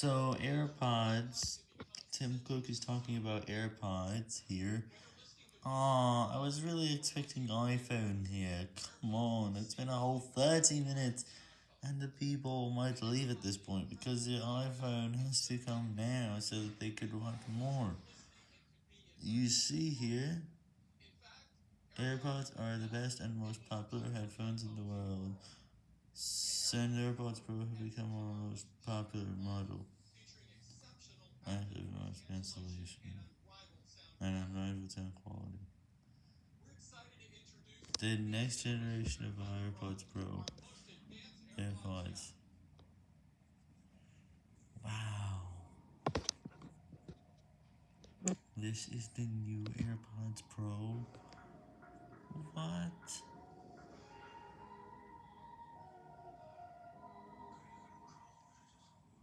So, AirPods, Tim Cook is talking about AirPods here. Aw, I was really expecting iPhone here. Come on, it's been a whole 30 minutes, and the people might leave at this point because the iPhone has to come now so that they could want more. You see here, AirPods are the best and most popular headphones in the world. Soon AirPods Pro have become our most popular model. Active noise cancellation and unrivaled sound quality. The next generation of AirPods Pro AirPods. Wow. This is the new AirPods Pro.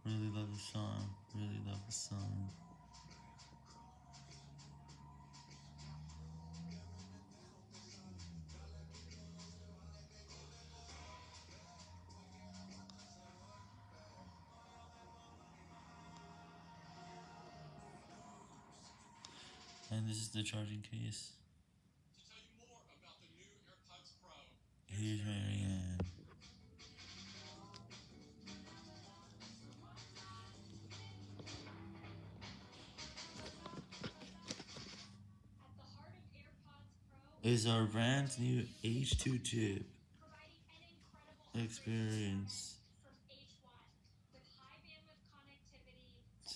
Really love the song. Really love the song. And this is the charging case. Here's Marianne. Is our brand new H2 chip experience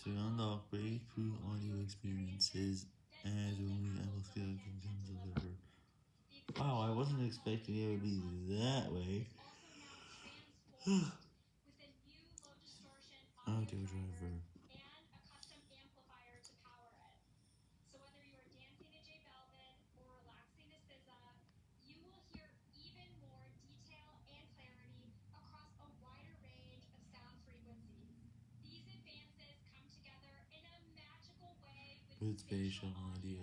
to unlock breakthrough audio experiences and only Skeleton can deliver. Wow, I wasn't expecting it would be that way. Audio driver. With spatial audio.